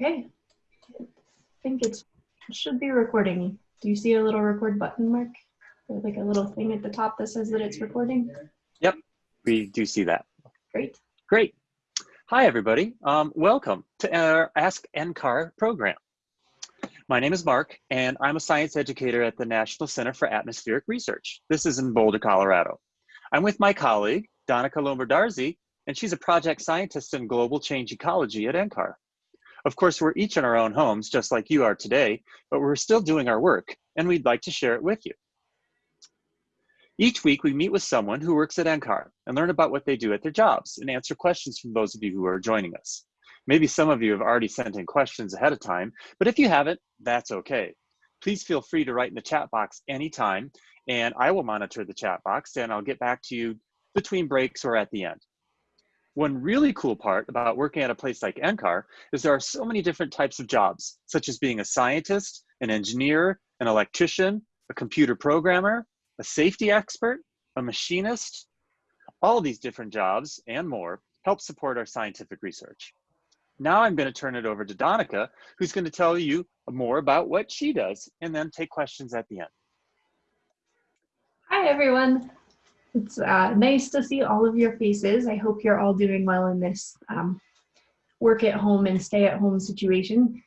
Okay. I think it's, it should be recording. Do you see a little record button, Mark? Or like a little thing at the top that says that it's recording? Yep, we do see that. Great. Great. Hi, everybody. Um, welcome to our Ask NCAR program. My name is Mark, and I'm a science educator at the National Center for Atmospheric Research. This is in Boulder, Colorado. I'm with my colleague, Danica Lombardozzi, and she's a project scientist in global change ecology at NCAR. Of course, we're each in our own homes, just like you are today, but we're still doing our work, and we'd like to share it with you. Each week, we meet with someone who works at NCAR and learn about what they do at their jobs and answer questions from those of you who are joining us. Maybe some of you have already sent in questions ahead of time, but if you haven't, that's okay. Please feel free to write in the chat box anytime, and I will monitor the chat box and I'll get back to you between breaks or at the end. One really cool part about working at a place like NCAR is there are so many different types of jobs, such as being a scientist, an engineer, an electrician, a computer programmer, a safety expert, a machinist. All these different jobs and more help support our scientific research. Now I'm going to turn it over to Danica, who's going to tell you more about what she does and then take questions at the end. Hi, everyone. It's uh, nice to see all of your faces. I hope you're all doing well in this um, work at home and stay at home situation.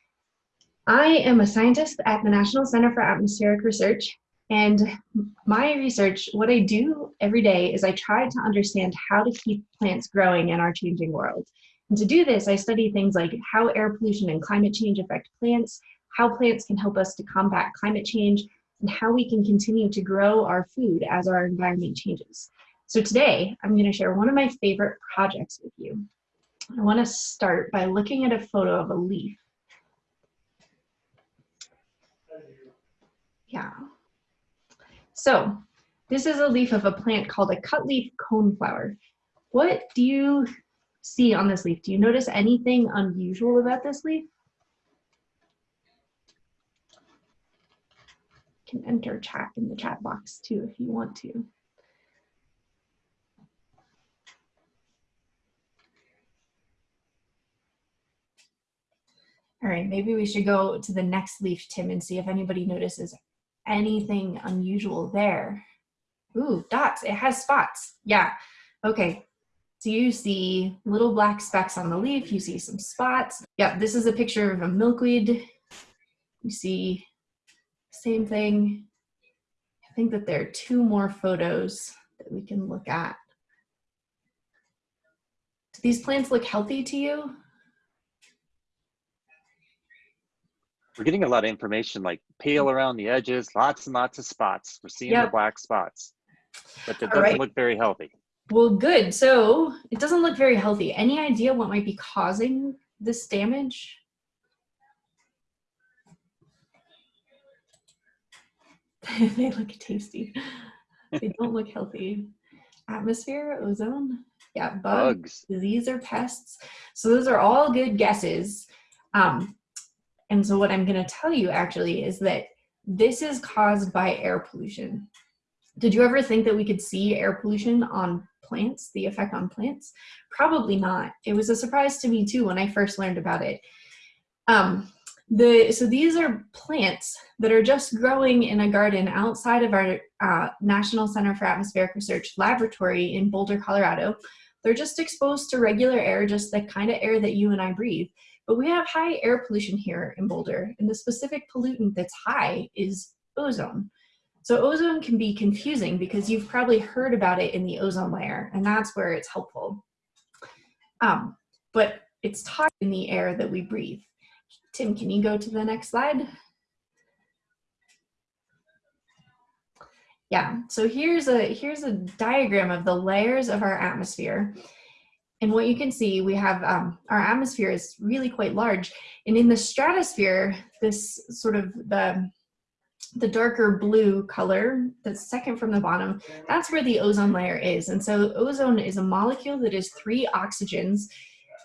I am a scientist at the National Center for Atmospheric Research. And my research, what I do every day is I try to understand how to keep plants growing in our changing world. And to do this, I study things like how air pollution and climate change affect plants, how plants can help us to combat climate change, and how we can continue to grow our food as our environment changes. So today, I'm going to share one of my favorite projects with you. I want to start by looking at a photo of a leaf. Yeah. So this is a leaf of a plant called a cutleaf coneflower. What do you see on this leaf? Do you notice anything unusual about this leaf? Can enter chat in the chat box too if you want to. All right, maybe we should go to the next leaf, Tim, and see if anybody notices anything unusual there. Ooh, dots, it has spots. Yeah, okay. So you see little black specks on the leaf, you see some spots. Yeah, this is a picture of a milkweed. You see same thing. I think that there are two more photos that we can look at. Do these plants look healthy to you? We're getting a lot of information like pale around the edges, lots and lots of spots. We're seeing yep. the black spots, but it doesn't right. look very healthy. Well, good. So it doesn't look very healthy. Any idea what might be causing this damage? they look tasty. they don't look healthy. Atmosphere, ozone, yeah, bugs, bugs, disease or pests. So those are all good guesses. Um, and so what I'm going to tell you actually is that this is caused by air pollution. Did you ever think that we could see air pollution on plants, the effect on plants? Probably not. It was a surprise to me too when I first learned about it. Um, the, so these are plants that are just growing in a garden outside of our uh, National Center for Atmospheric Research laboratory in Boulder, Colorado. They're just exposed to regular air, just the kind of air that you and I breathe. But we have high air pollution here in Boulder, and the specific pollutant that's high is ozone. So ozone can be confusing because you've probably heard about it in the ozone layer, and that's where it's helpful. Um, but it's toxic in the air that we breathe. Tim, can you go to the next slide? Yeah, so here's a, here's a diagram of the layers of our atmosphere. And what you can see, we have um, our atmosphere is really quite large. And in the stratosphere, this sort of the the darker blue color, the second from the bottom, that's where the ozone layer is. And so ozone is a molecule that is three oxygens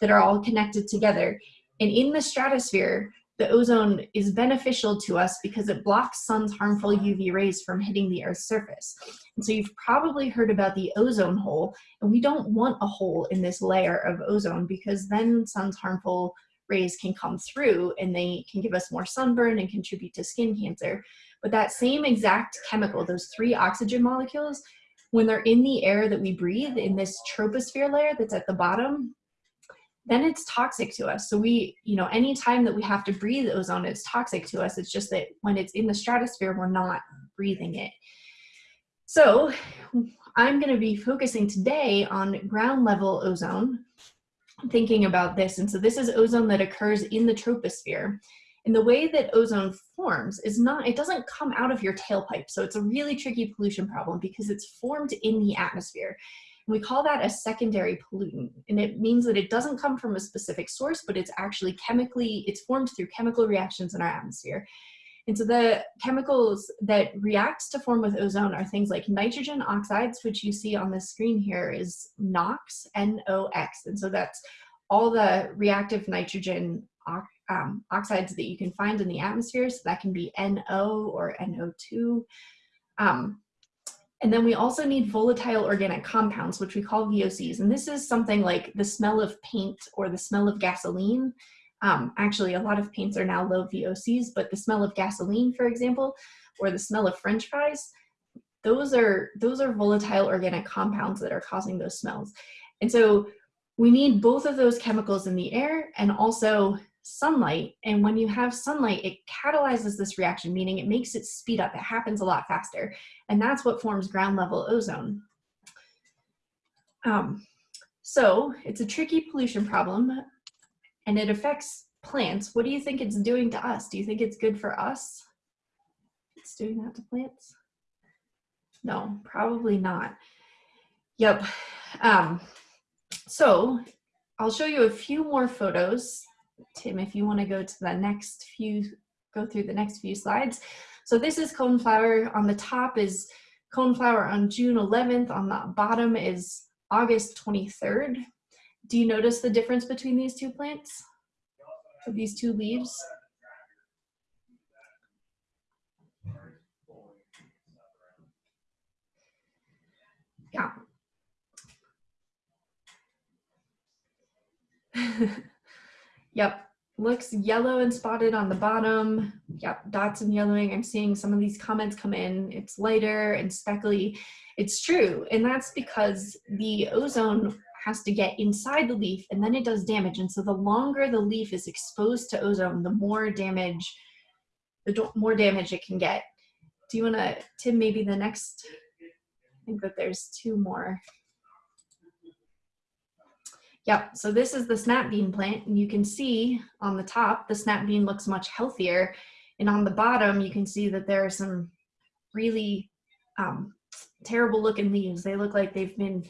that are all connected together. And in the stratosphere, the ozone is beneficial to us because it blocks sun's harmful UV rays from hitting the Earth's surface. And so you've probably heard about the ozone hole, and we don't want a hole in this layer of ozone because then sun's harmful rays can come through and they can give us more sunburn and contribute to skin cancer. But that same exact chemical, those three oxygen molecules, when they're in the air that we breathe in this troposphere layer that's at the bottom, then it's toxic to us. So we, you know, anytime that we have to breathe ozone, it's toxic to us. It's just that when it's in the stratosphere, we're not breathing it. So I'm going to be focusing today on ground level ozone, thinking about this. And so this is ozone that occurs in the troposphere. And the way that ozone forms is not, it doesn't come out of your tailpipe. So it's a really tricky pollution problem because it's formed in the atmosphere. We call that a secondary pollutant. And it means that it doesn't come from a specific source, but it's actually chemically, it's formed through chemical reactions in our atmosphere. And so the chemicals that react to form with ozone are things like nitrogen oxides, which you see on the screen here is NOx, N-O-X. And so that's all the reactive nitrogen um, oxides that you can find in the atmosphere. So that can be NO or NO2. Um, and then we also need volatile organic compounds, which we call VOCs. And this is something like the smell of paint or the smell of gasoline. Um, actually, a lot of paints are now low VOCs, but the smell of gasoline, for example, or the smell of french fries, those are, those are volatile organic compounds that are causing those smells. And so we need both of those chemicals in the air and also sunlight. And when you have sunlight, it catalyzes this reaction, meaning it makes it speed up. It happens a lot faster. And that's what forms ground level ozone. Um, so it's a tricky pollution problem and it affects plants. What do you think it's doing to us? Do you think it's good for us? It's doing that to plants? No, probably not. Yep. Um, so I'll show you a few more photos. Tim, if you want to go to the next few, go through the next few slides. So this is coneflower. On the top is coneflower on June 11th. On the bottom is August 23rd. Do you notice the difference between these two plants? these two leaves? Yeah. yep, looks yellow and spotted on the bottom. Yep, dots and yellowing. I'm seeing some of these comments come in. It's lighter and speckly. It's true, and that's because the ozone has to get inside the leaf and then it does damage. And so the longer the leaf is exposed to ozone, the more damage, the more damage it can get. Do you wanna, Tim, maybe the next, I think that there's two more. Yep, so this is the snap bean plant and you can see on the top, the snap bean looks much healthier. And on the bottom, you can see that there are some really um, terrible looking leaves. They look like they've been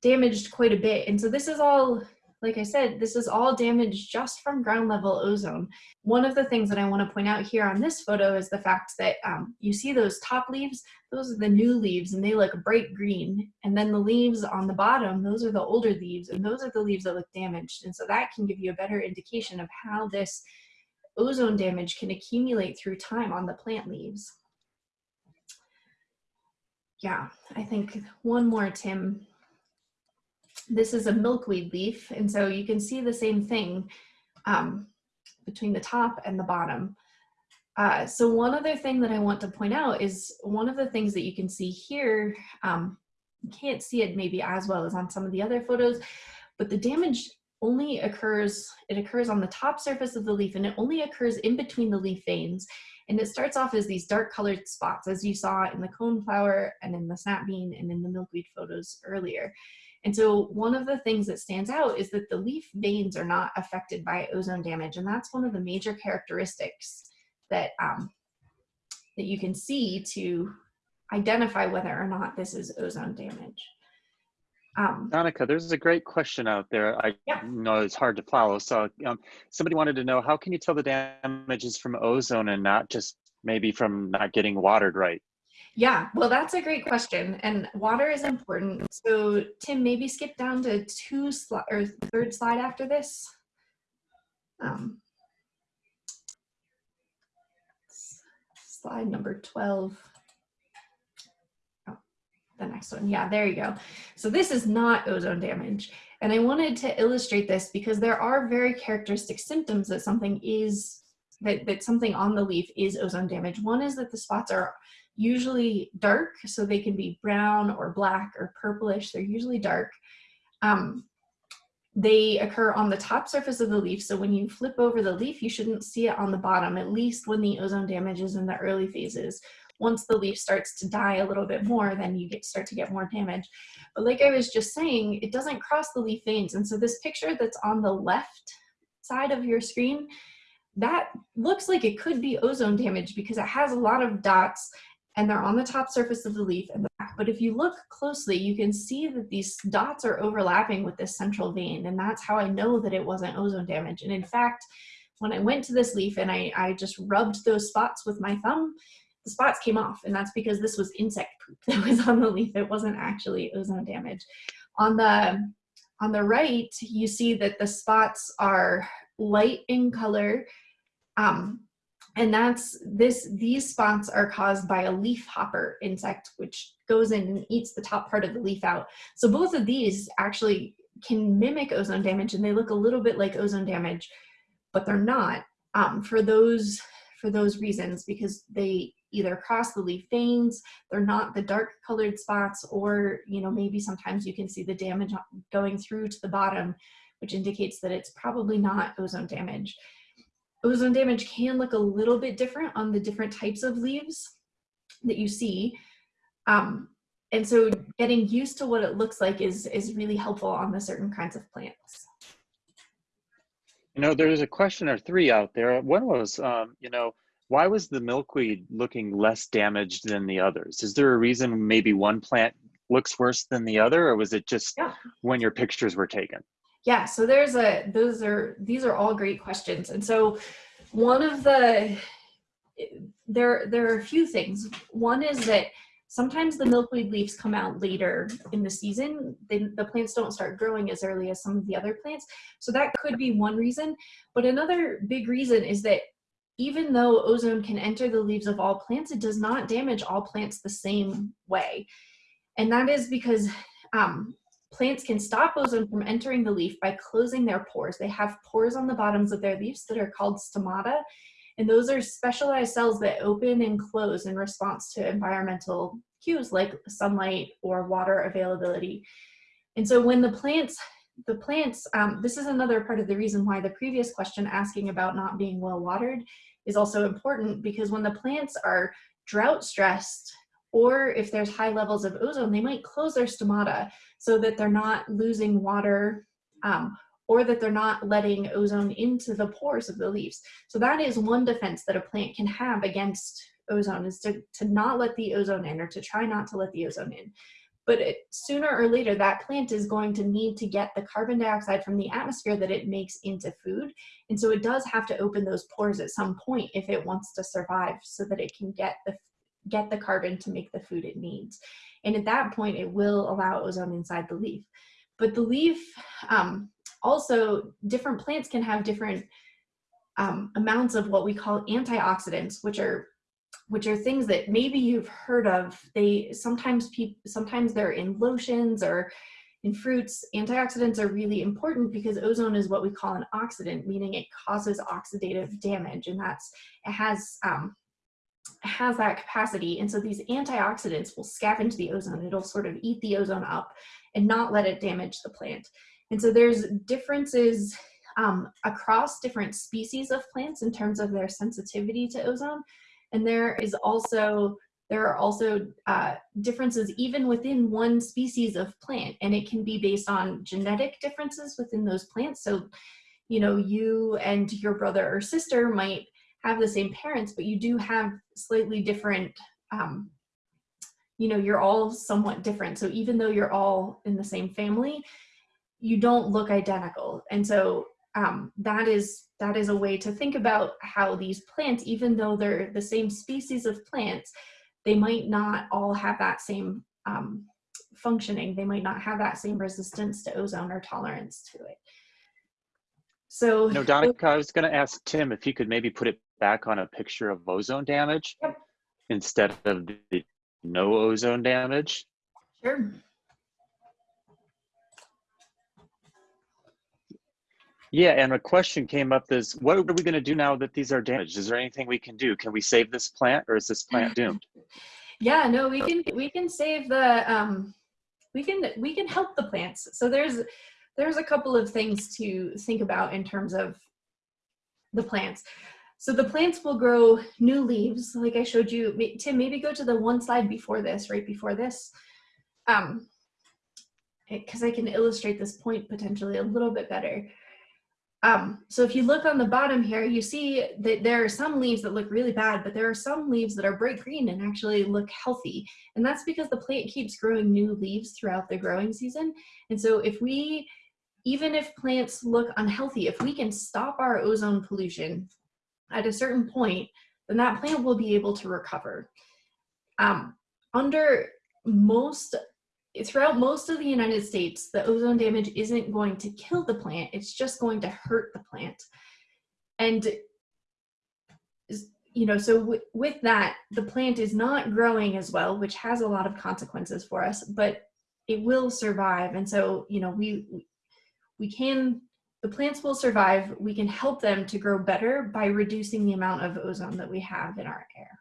damaged quite a bit. And so this is all, like I said, this is all damage just from ground level ozone. One of the things that I want to point out here on this photo is the fact that um, you see those top leaves, those are the new leaves and they look bright green. And then the leaves on the bottom, those are the older leaves and those are the leaves that look damaged. And so that can give you a better indication of how this ozone damage can accumulate through time on the plant leaves. Yeah, I think one more, Tim this is a milkweed leaf, and so you can see the same thing um, between the top and the bottom. Uh, so one other thing that I want to point out is one of the things that you can see here, um, you can't see it maybe as well as on some of the other photos, but the damage only occurs, it occurs on the top surface of the leaf and it only occurs in between the leaf veins. And it starts off as these dark colored spots as you saw in the coneflower and in the snap bean and in the milkweed photos earlier. And so one of the things that stands out is that the leaf veins are not affected by ozone damage. And that's one of the major characteristics that, um, that you can see to identify whether or not this is ozone damage. Um, Monica, there's a great question out there. I yeah. know it's hard to follow. So um, somebody wanted to know, how can you tell the damage is from ozone and not just maybe from not getting watered right? Yeah, well, that's a great question. And water is important. So Tim, maybe skip down to two sli or third slide after this. Um, slide number 12. Oh, the next one. Yeah, there you go. So this is not ozone damage. And I wanted to illustrate this because there are very characteristic symptoms that something is, that, that something on the leaf is ozone damage. One is that the spots are usually dark, so they can be brown or black or purplish. They're usually dark. Um, they occur on the top surface of the leaf, so when you flip over the leaf, you shouldn't see it on the bottom, at least when the ozone damage is in the early phases. Once the leaf starts to die a little bit more, then you get start to get more damage. But like I was just saying, it doesn't cross the leaf veins. And so this picture that's on the left side of your screen, that looks like it could be ozone damage because it has a lot of dots and they're on the top surface of the leaf and back. But if you look closely, you can see that these dots are overlapping with this central vein. And that's how I know that it wasn't ozone damage. And in fact, when I went to this leaf and I, I just rubbed those spots with my thumb, the spots came off. And that's because this was insect poop that was on the leaf. It wasn't actually ozone damage. On the, on the right, you see that the spots are light in color. Um, and that's this, these spots are caused by a leaf hopper insect, which goes in and eats the top part of the leaf out. So both of these actually can mimic ozone damage and they look a little bit like ozone damage, but they're not um, for those for those reasons because they either cross the leaf veins, they're not the dark colored spots, or you know maybe sometimes you can see the damage going through to the bottom, which indicates that it's probably not ozone damage ozone damage can look a little bit different on the different types of leaves that you see. Um, and so getting used to what it looks like is, is really helpful on the certain kinds of plants. You know, there's a question or three out there. One was, um, you know, why was the milkweed looking less damaged than the others? Is there a reason maybe one plant looks worse than the other, or was it just yeah. when your pictures were taken? Yeah, so there's a, those are, these are all great questions. And so one of the, there, there are a few things. One is that sometimes the milkweed leaves come out later in the season. The plants don't start growing as early as some of the other plants. So that could be one reason. But another big reason is that even though ozone can enter the leaves of all plants, it does not damage all plants the same way. And that is because um, Plants can stop ozone from entering the leaf by closing their pores. They have pores on the bottoms of their leaves that are called stomata, and those are specialized cells that open and close in response to environmental cues like sunlight or water availability. And so when the plants, the plants, um, this is another part of the reason why the previous question asking about not being well watered is also important because when the plants are drought stressed or if there's high levels of ozone, they might close their stomata so that they're not losing water um, or that they're not letting ozone into the pores of the leaves. So that is one defense that a plant can have against ozone is to, to not let the ozone in or to try not to let the ozone in. But it, sooner or later, that plant is going to need to get the carbon dioxide from the atmosphere that it makes into food. And so it does have to open those pores at some point if it wants to survive so that it can get the get the carbon to make the food it needs. And at that point, it will allow ozone inside the leaf. But the leaf, um, also different plants can have different um, amounts of what we call antioxidants, which are which are things that maybe you've heard of. They sometimes people sometimes they're in lotions or in fruits. Antioxidants are really important because ozone is what we call an oxidant, meaning it causes oxidative damage, and that's it has um, has that capacity. And so these antioxidants will scavenge the ozone. It'll sort of eat the ozone up and not let it damage the plant. And so there's differences um, across different species of plants in terms of their sensitivity to ozone. And there is also there are also uh, differences even within one species of plant, and it can be based on genetic differences within those plants. So, you know, you and your brother or sister might have the same parents, but you do have slightly different, um, you know, you're all somewhat different. So even though you're all in the same family, you don't look identical. And so um, that is that is a way to think about how these plants, even though they're the same species of plants, they might not all have that same um, functioning. They might not have that same resistance to ozone or tolerance to it. So no, Danica, I was going to ask Tim if he could maybe put it back on a picture of ozone damage yep. instead of the no ozone damage. Sure. Yeah, and a question came up is, what are we going to do now that these are damaged? Is there anything we can do? Can we save this plant or is this plant doomed? yeah, no, we can, we can save the, um, we can, we can help the plants. So there's, there's a couple of things to think about in terms of the plants. So the plants will grow new leaves, like I showed you. Tim, maybe go to the one slide before this, right before this. Um, because I can illustrate this point potentially a little bit better. Um, so if you look on the bottom here, you see that there are some leaves that look really bad, but there are some leaves that are bright green and actually look healthy. And that's because the plant keeps growing new leaves throughout the growing season. And so if we, even if plants look unhealthy, if we can stop our ozone pollution at a certain point, then that plant will be able to recover. Um, under most, throughout most of the United States, the ozone damage isn't going to kill the plant, it's just going to hurt the plant. And, you know, so with that, the plant is not growing as well, which has a lot of consequences for us, but it will survive. And so, you know, we, we can the plants will survive. We can help them to grow better by reducing the amount of ozone that we have in our air.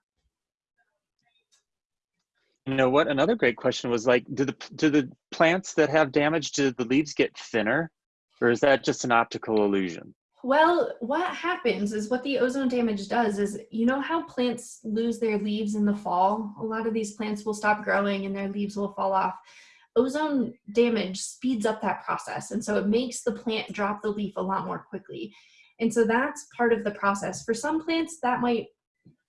You know what? Another great question was like, do the do the plants that have damage, do the leaves get thinner, or is that just an optical illusion? Well, what happens is what the ozone damage does is, you know how plants lose their leaves in the fall? A lot of these plants will stop growing and their leaves will fall off ozone damage speeds up that process. And so it makes the plant drop the leaf a lot more quickly. And so that's part of the process. For some plants, that might,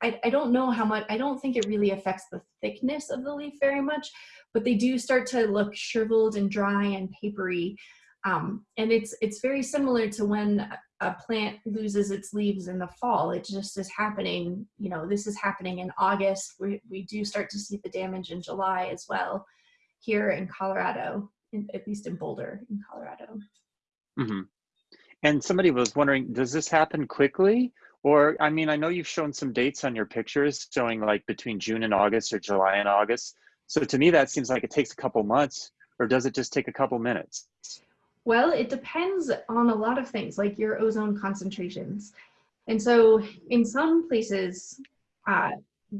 I, I don't know how much, I don't think it really affects the thickness of the leaf very much, but they do start to look shriveled and dry and papery. Um, and it's, it's very similar to when a plant loses its leaves in the fall. It just is happening, you know, this is happening in August. We, we do start to see the damage in July as well here in Colorado, in, at least in Boulder, in Colorado. Mm -hmm. And somebody was wondering, does this happen quickly? Or, I mean, I know you've shown some dates on your pictures showing like between June and August or July and August. So to me, that seems like it takes a couple months or does it just take a couple minutes? Well, it depends on a lot of things like your ozone concentrations. And so in some places, uh,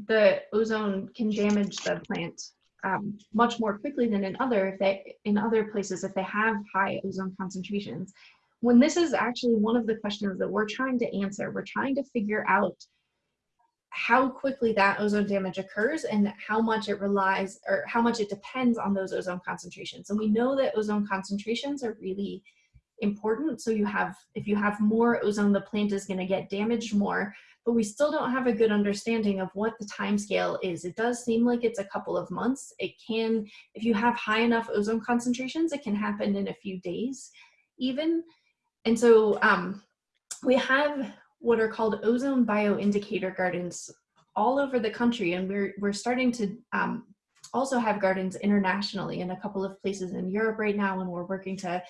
the ozone can damage the plant um, much more quickly than in other if they in other places if they have high ozone concentrations. When this is actually one of the questions that we're trying to answer, we're trying to figure out how quickly that ozone damage occurs and how much it relies or how much it depends on those ozone concentrations. And we know that ozone concentrations are really important. So you have, if you have more ozone, the plant is gonna get damaged more, but we still don't have a good understanding of what the time scale is. It does seem like it's a couple of months. It can, if you have high enough ozone concentrations, it can happen in a few days even. And so um, we have what are called ozone bioindicator gardens all over the country and we're, we're starting to um, also have gardens internationally in a couple of places in Europe right now and we're working to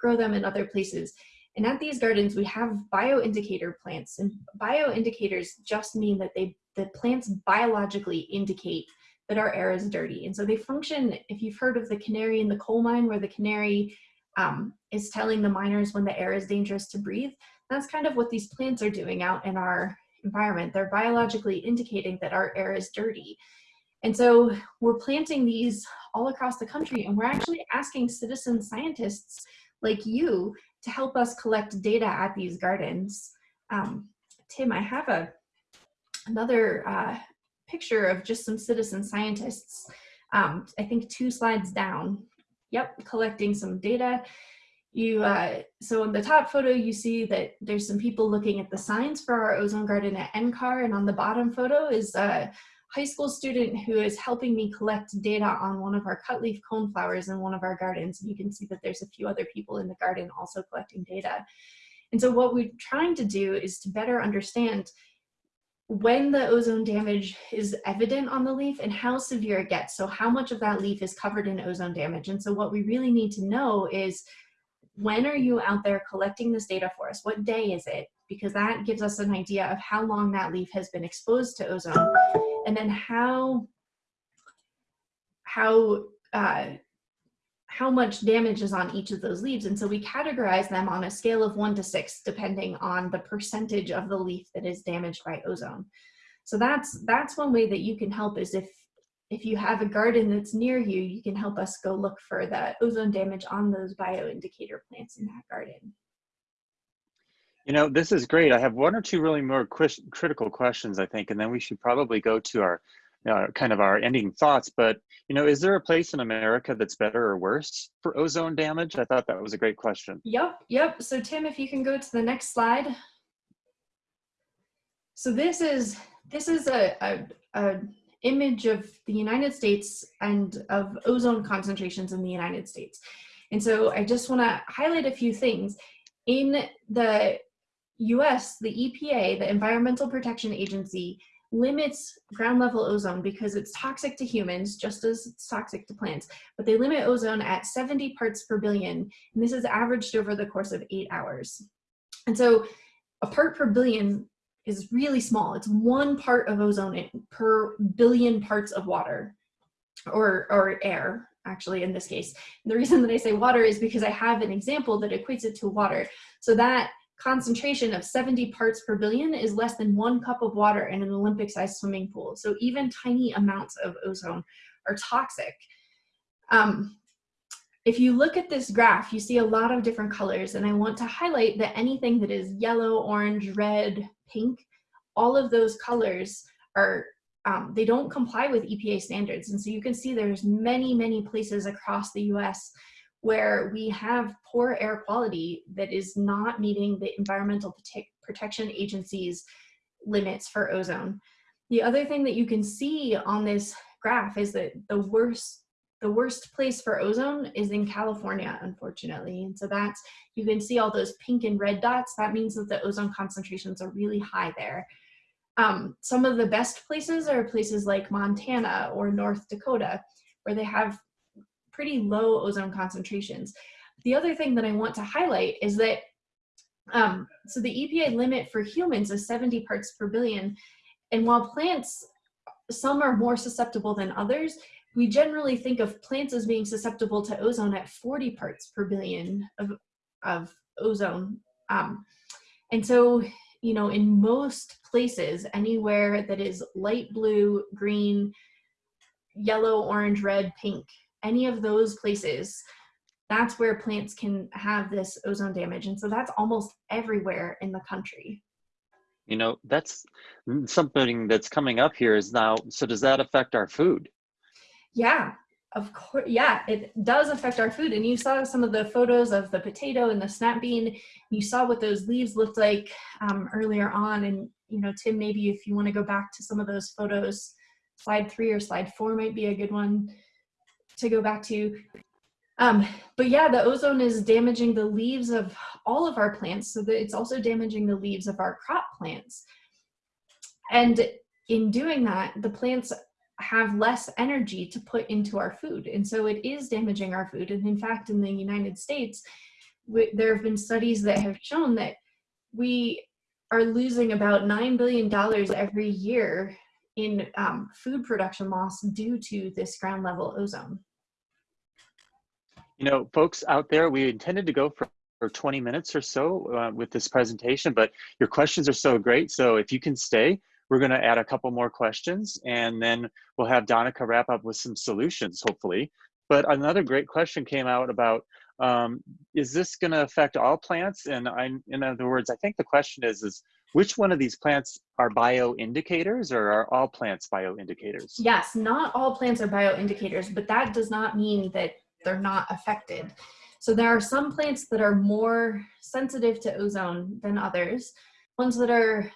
grow them in other places. And at these gardens, we have bioindicator plants. And bioindicators just mean that they the plants biologically indicate that our air is dirty. And so they function, if you've heard of the canary in the coal mine, where the canary um, is telling the miners when the air is dangerous to breathe, that's kind of what these plants are doing out in our environment. They're biologically indicating that our air is dirty. And so we're planting these all across the country and we're actually asking citizen scientists like you to help us collect data at these gardens. Um, Tim, I have a another uh, picture of just some citizen scientists, um, I think two slides down. Yep, collecting some data. You uh, So in the top photo, you see that there's some people looking at the signs for our ozone garden at NCAR, and on the bottom photo is uh, high school student who is helping me collect data on one of our cutleaf coneflowers in one of our gardens. And you can see that there's a few other people in the garden also collecting data. And so what we're trying to do is to better understand when the ozone damage is evident on the leaf and how severe it gets. So how much of that leaf is covered in ozone damage. And so what we really need to know is when are you out there collecting this data for us? What day is it? Because that gives us an idea of how long that leaf has been exposed to ozone and then how how uh, how much damage is on each of those leaves. And so we categorize them on a scale of one to six, depending on the percentage of the leaf that is damaged by ozone. So that's, that's one way that you can help is if, if you have a garden that's near you, you can help us go look for the ozone damage on those bioindicator plants in that garden. You know, this is great. I have one or two really more critical questions, I think, and then we should probably go to our kind of our ending thoughts, but you know, is there a place in America that's better or worse for ozone damage? I thought that was a great question. Yep, yep. So Tim, if you can go to the next slide. So this is this is a, a, a image of the United States and of ozone concentrations in the United States. And so I just want to highlight a few things. In the US, the EPA, the Environmental Protection Agency, limits ground level ozone because it's toxic to humans, just as it's toxic to plants, but they limit ozone at 70 parts per billion, and this is averaged over the course of eight hours. And so a part per billion is really small. It's one part of ozone per billion parts of water or, or air, actually, in this case. And the reason that I say water is because I have an example that equates it to water. So that concentration of 70 parts per billion is less than one cup of water in an Olympic sized swimming pool. So even tiny amounts of ozone are toxic. Um, if you look at this graph, you see a lot of different colors and I want to highlight that anything that is yellow, orange, red, pink, all of those colors are, um, they don't comply with EPA standards. And so you can see there's many, many places across the US where we have poor air quality that is not meeting the Environmental Protection Agency's limits for ozone. The other thing that you can see on this graph is that the worst the worst place for ozone is in California, unfortunately. And so that's, you can see all those pink and red dots. That means that the ozone concentrations are really high there. Um, some of the best places are places like Montana or North Dakota, where they have pretty low ozone concentrations. The other thing that I want to highlight is that, um, so the EPA limit for humans is 70 parts per billion. And while plants, some are more susceptible than others, we generally think of plants as being susceptible to ozone at 40 parts per billion of, of ozone. Um, and so, you know, in most places, anywhere that is light blue, green, yellow, orange, red, pink, any of those places, that's where plants can have this ozone damage. And so that's almost everywhere in the country. You know, that's something that's coming up here is now, so does that affect our food? Yeah, of course. Yeah, it does affect our food. And you saw some of the photos of the potato and the snap bean. You saw what those leaves looked like um, earlier on. And, you know, Tim, maybe if you want to go back to some of those photos, slide three or slide four might be a good one to go back to. Um, but yeah, the ozone is damaging the leaves of all of our plants, so that it's also damaging the leaves of our crop plants. And in doing that, the plants have less energy to put into our food. And so it is damaging our food. And in fact, in the United States, we, there have been studies that have shown that we are losing about $9 billion every year in um, food production loss due to this ground level ozone. You know, folks out there, we intended to go for, for 20 minutes or so uh, with this presentation, but your questions are so great. So if you can stay, we're gonna add a couple more questions and then we'll have Danica wrap up with some solutions, hopefully. But another great question came out about, um, is this gonna affect all plants? And I, in other words, I think the question is, is which one of these plants are bioindicators or are all plants bioindicators? Yes, not all plants are bioindicators, but that does not mean that they're not affected. So there are some plants that are more sensitive to ozone than others. Ones that are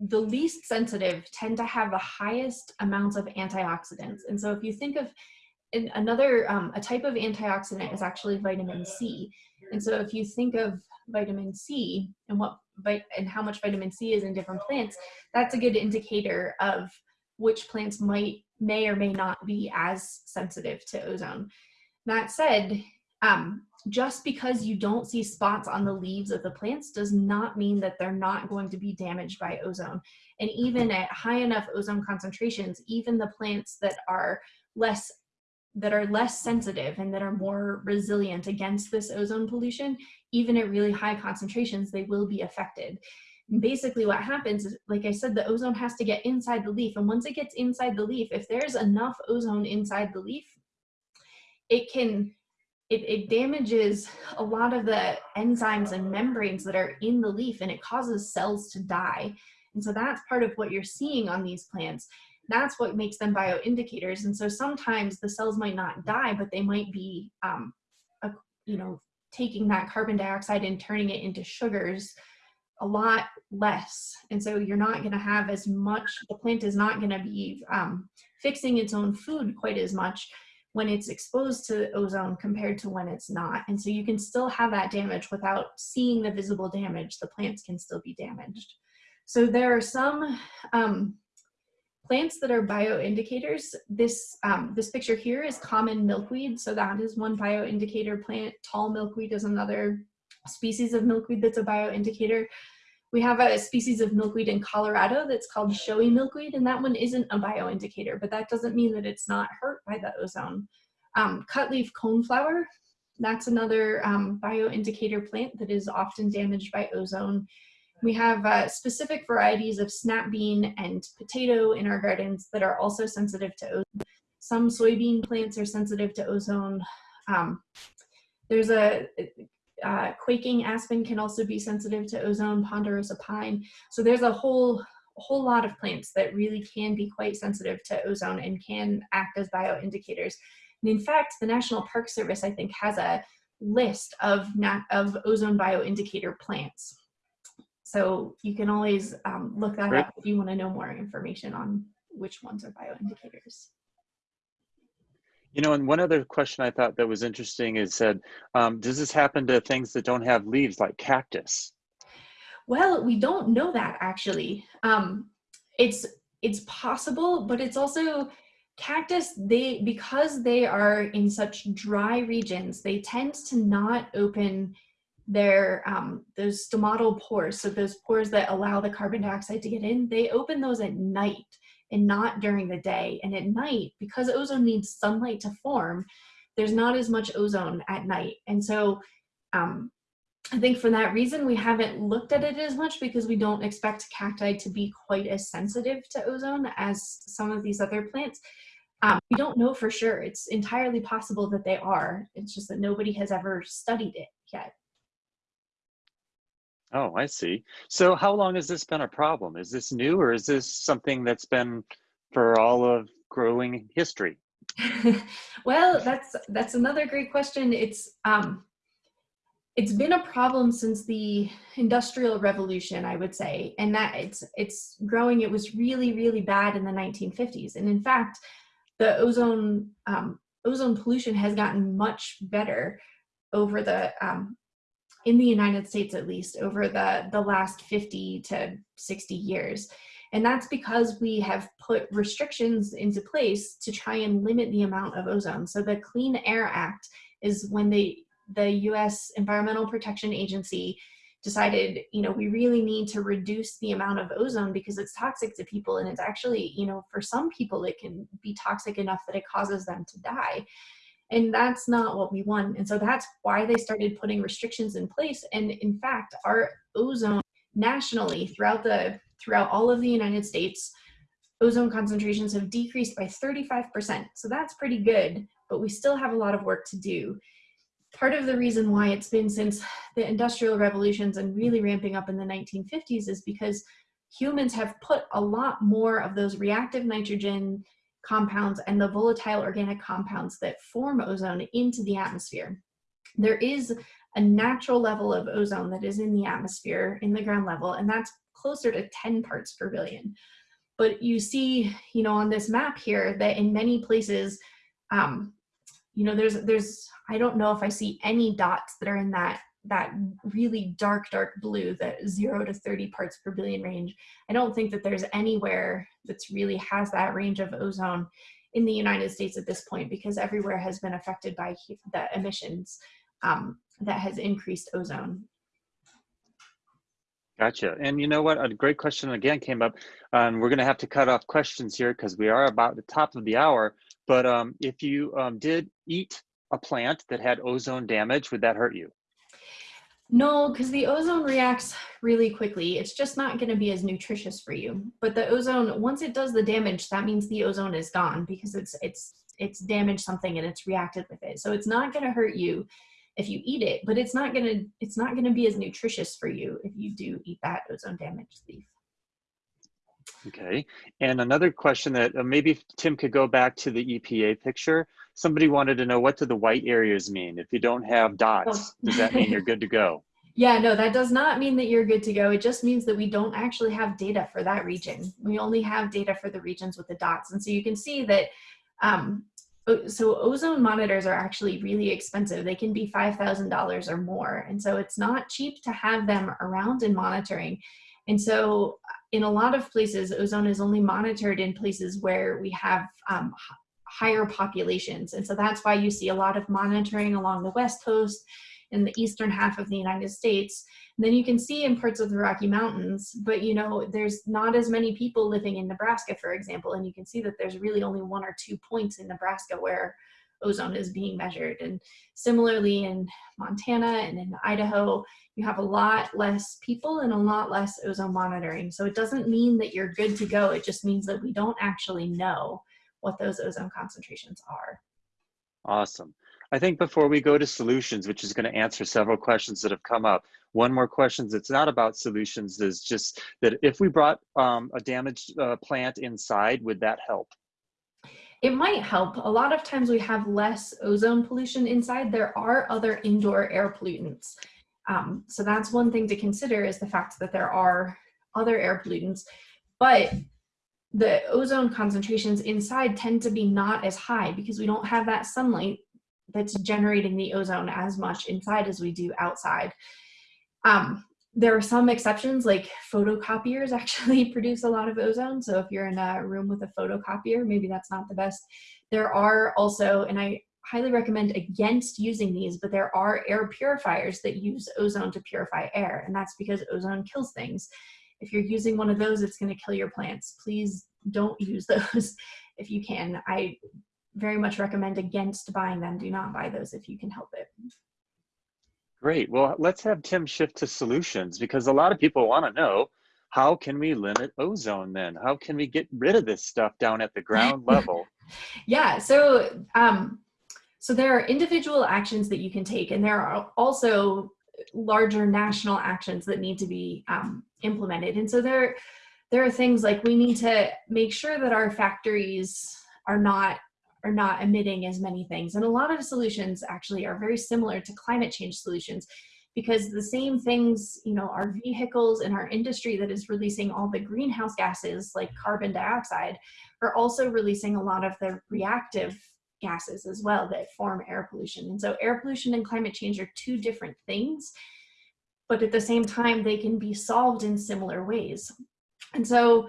the least sensitive tend to have the highest amounts of antioxidants. And so if you think of another, um, a type of antioxidant is actually vitamin C. And so if you think of vitamin C and what and how much vitamin C is in different plants, that's a good indicator of which plants might may or may not be as sensitive to ozone. That said, um, just because you don't see spots on the leaves of the plants does not mean that they're not going to be damaged by ozone. And even at high enough ozone concentrations, even the plants that are less that are less sensitive and that are more resilient against this ozone pollution, even at really high concentrations, they will be affected. And basically what happens is, like I said, the ozone has to get inside the leaf. And once it gets inside the leaf, if there's enough ozone inside the leaf, it can, it, it damages a lot of the enzymes and membranes that are in the leaf and it causes cells to die. And so that's part of what you're seeing on these plants that's what makes them bioindicators. And so sometimes the cells might not die, but they might be, um, a, you know, taking that carbon dioxide and turning it into sugars a lot less. And so you're not going to have as much, the plant is not going to be um, fixing its own food quite as much when it's exposed to ozone compared to when it's not. And so you can still have that damage without seeing the visible damage. The plants can still be damaged. So there are some um, plants that are bioindicators, this, um, this picture here is common milkweed. So that is one bioindicator plant. Tall milkweed is another species of milkweed that's a bioindicator. We have a species of milkweed in Colorado that's called showy milkweed, and that one isn't a bioindicator, but that doesn't mean that it's not hurt by the ozone. Um, cutleaf coneflower, that's another um, bioindicator plant that is often damaged by ozone. We have uh, specific varieties of snap bean and potato in our gardens that are also sensitive to ozone. Some soybean plants are sensitive to ozone. Um, there's a uh, quaking aspen can also be sensitive to ozone, ponderosa pine. So there's a whole whole lot of plants that really can be quite sensitive to ozone and can act as bioindicators. And in fact, the National Park Service, I think, has a list of, of ozone bioindicator plants. So you can always um, look that up if you want to know more information on which ones are bioindicators. You know, and one other question I thought that was interesting is said, um, does this happen to things that don't have leaves like cactus? Well, we don't know that actually. Um, it's it's possible, but it's also cactus. They because they are in such dry regions, they tend to not open their um, those stomatal pores, so those pores that allow the carbon dioxide to get in, they open those at night and not during the day. And at night, because ozone needs sunlight to form, there's not as much ozone at night. And so um, I think for that reason, we haven't looked at it as much because we don't expect cacti to be quite as sensitive to ozone as some of these other plants. Um, we don't know for sure. It's entirely possible that they are. It's just that nobody has ever studied it yet. Oh, I see. So how long has this been a problem? Is this new or is this something that's been for all of growing history? well, that's that's another great question. It's um, it's been a problem since the industrial revolution, I would say, and that it's it's growing. It was really really bad in the 1950s, and in fact, the ozone um, ozone pollution has gotten much better over the um, in the United States at least over the, the last 50 to 60 years. And that's because we have put restrictions into place to try and limit the amount of ozone. So the Clean Air Act is when the, the US Environmental Protection Agency decided, you know, we really need to reduce the amount of ozone because it's toxic to people. And it's actually, you know, for some people, it can be toxic enough that it causes them to die. And that's not what we want. And so that's why they started putting restrictions in place. And in fact, our ozone nationally throughout the throughout all of the United States, ozone concentrations have decreased by 35%. So that's pretty good, but we still have a lot of work to do. Part of the reason why it's been since the industrial revolutions and really ramping up in the 1950s is because humans have put a lot more of those reactive nitrogen compounds and the volatile organic compounds that form ozone into the atmosphere. There is a natural level of ozone that is in the atmosphere in the ground level, and that's closer to 10 parts per billion. But you see, you know, on this map here that in many places, um, you know, there's, there's, I don't know if I see any dots that are in that that really dark, dark blue, that zero to 30 parts per billion range. I don't think that there's anywhere that's really has that range of ozone in the United States at this point because everywhere has been affected by the emissions um, that has increased ozone. Gotcha. And you know what? A great question again came up. Um, we're going to have to cut off questions here because we are about the top of the hour. but um, if you um, did eat a plant that had ozone damage, would that hurt you? No, because the ozone reacts really quickly. It's just not going to be as nutritious for you. But the ozone, once it does the damage, that means the ozone is gone because it's it's it's damaged something and it's reacted with it. So it's not going to hurt you if you eat it, but it's not going to it's not going to be as nutritious for you if you do eat that ozone damaged leaf. Okay, and another question that uh, maybe Tim could go back to the EPA picture. Somebody wanted to know what do the white areas mean? If you don't have dots, oh. does that mean you're good to go? Yeah, no, that does not mean that you're good to go. It just means that we don't actually have data for that region. We only have data for the regions with the dots. And so you can see that, um, so ozone monitors are actually really expensive. They can be $5,000 or more. And so it's not cheap to have them around and monitoring. And so in a lot of places, ozone is only monitored in places where we have um, higher populations. And so that's why you see a lot of monitoring along the West Coast in the eastern half of the United States. And then you can see in parts of the Rocky Mountains, but you know, there's not as many people living in Nebraska, for example, and you can see that there's really only one or two points in Nebraska where ozone is being measured. And similarly in Montana and in Idaho, you have a lot less people and a lot less ozone monitoring. So it doesn't mean that you're good to go. It just means that we don't actually know what those ozone concentrations are. Awesome. I think before we go to solutions, which is going to answer several questions that have come up, one more question that's not about solutions is just that if we brought um, a damaged uh, plant inside, would that help? It might help. A lot of times we have less ozone pollution inside. There are other indoor air pollutants. Um, so that's one thing to consider is the fact that there are other air pollutants, but the ozone concentrations inside tend to be not as high because we don't have that sunlight that's generating the ozone as much inside as we do outside. Um, there are some exceptions like photocopiers actually produce a lot of ozone. So if you're in a room with a photocopier, maybe that's not the best. There are also, and I highly recommend against using these, but there are air purifiers that use ozone to purify air. And that's because ozone kills things. If you're using one of those, it's gonna kill your plants. Please don't use those if you can. I very much recommend against buying them. Do not buy those if you can help it. Great. Well, let's have Tim shift to solutions because a lot of people want to know how can we limit ozone then? How can we get rid of this stuff down at the ground level? yeah. So, um, so there are individual actions that you can take, and there are also larger national actions that need to be um, implemented. And so there, there are things like we need to make sure that our factories are not are not emitting as many things. And a lot of solutions actually are very similar to climate change solutions because the same things, you know, our vehicles and our industry that is releasing all the greenhouse gases like carbon dioxide are also releasing a lot of the reactive gases as well that form air pollution. And so air pollution and climate change are two different things, but at the same time, they can be solved in similar ways. And so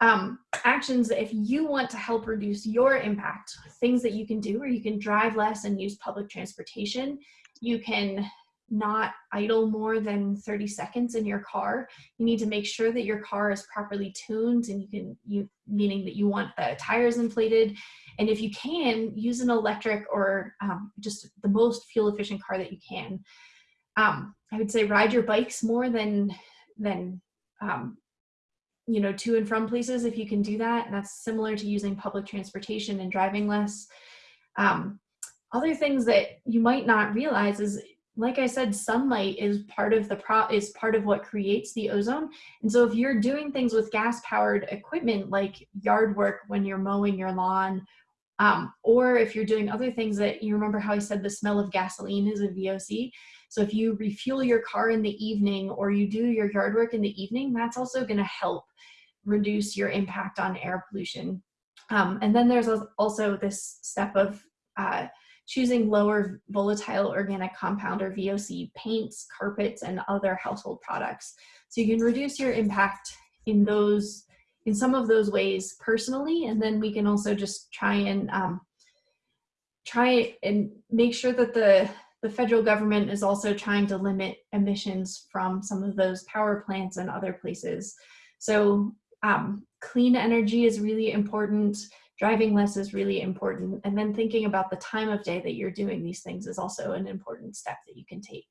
um, actions if you want to help reduce your impact, things that you can do, or you can drive less and use public transportation. You can not idle more than 30 seconds in your car. You need to make sure that your car is properly tuned and you can, you meaning that you want the tires inflated. And if you can, use an electric or um, just the most fuel efficient car that you can. Um, I would say ride your bikes more than, than um, you know, to and from places if you can do that. And that's similar to using public transportation and driving less. Um, other things that you might not realize is like I said, sunlight is part of the pro is part of what creates the ozone. And so if you're doing things with gas powered equipment like yard work when you're mowing your lawn, um, or if you're doing other things that you remember how I said the smell of gasoline is a VOC. So if you refuel your car in the evening or you do your yard work in the evening, that's also going to help reduce your impact on air pollution. Um, and then there's also this step of uh, choosing lower volatile organic compound or VOC paints, carpets, and other household products. So you can reduce your impact in those, in some of those ways personally, and then we can also just try and um, try and make sure that the the federal government is also trying to limit emissions from some of those power plants and other places. So um, clean energy is really important. Driving less is really important. And then thinking about the time of day that you're doing these things is also an important step that you can take.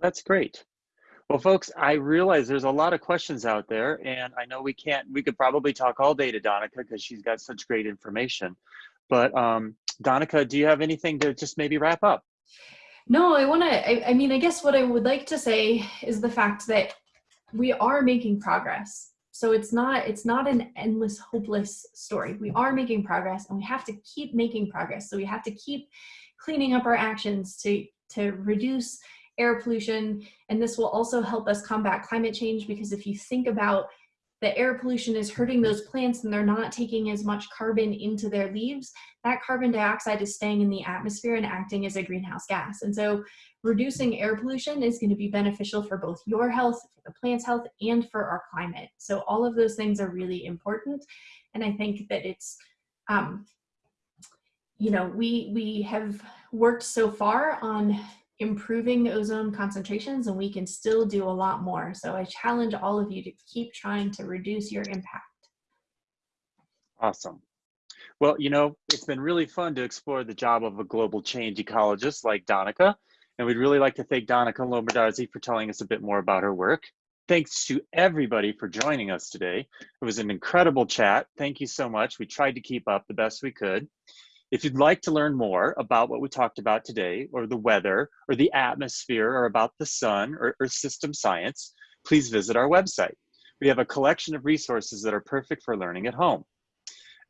That's great. Well, folks, I realize there's a lot of questions out there, and I know we can't, we could probably talk all day to Danica because she's got such great information. But um, Danica, do you have anything to just maybe wrap up? No, I want to, I, I mean, I guess what I would like to say is the fact that we are making progress. So it's not, it's not an endless, hopeless story. We are making progress and we have to keep making progress. So we have to keep cleaning up our actions to, to reduce air pollution. And this will also help us combat climate change because if you think about the air pollution is hurting those plants and they're not taking as much carbon into their leaves, that carbon dioxide is staying in the atmosphere and acting as a greenhouse gas. And so reducing air pollution is going to be beneficial for both your health, the plant's health, and for our climate. So all of those things are really important. And I think that it's, um, you know, we, we have worked so far on improving ozone concentrations and we can still do a lot more. So I challenge all of you to keep trying to reduce your impact. Awesome. Well, you know, it's been really fun to explore the job of a global change ecologist like Danica. And we'd really like to thank Danica Lombardozzi for telling us a bit more about her work. Thanks to everybody for joining us today. It was an incredible chat. Thank you so much. We tried to keep up the best we could. If you'd like to learn more about what we talked about today, or the weather, or the atmosphere, or about the sun, or Earth system science, please visit our website. We have a collection of resources that are perfect for learning at home.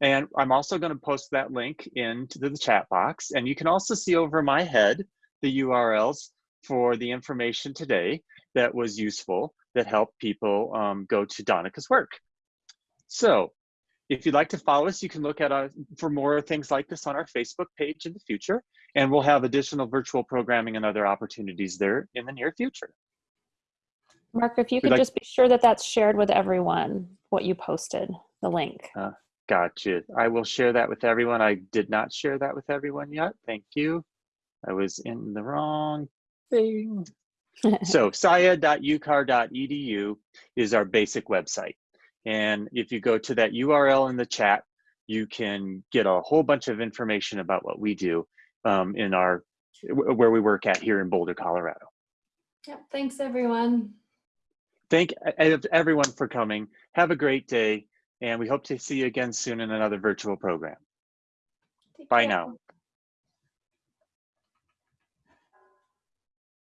And I'm also going to post that link into the chat box. And you can also see over my head the URLs for the information today that was useful that helped people um, go to Danica's work. So if you'd like to follow us, you can look at our, for more things like this on our Facebook page in the future, and we'll have additional virtual programming and other opportunities there in the near future. Mark, if you could like, just be sure that that's shared with everyone, what you posted, the link. Uh, gotcha. I will share that with everyone. I did not share that with everyone yet. Thank you. I was in the wrong thing. so scied.ucar.edu is our basic website. And if you go to that URL in the chat, you can get a whole bunch of information about what we do um, in our, where we work at here in Boulder, Colorado. Yep, thanks everyone. Thank everyone for coming. Have a great day. And we hope to see you again soon in another virtual program. Take Bye care. now.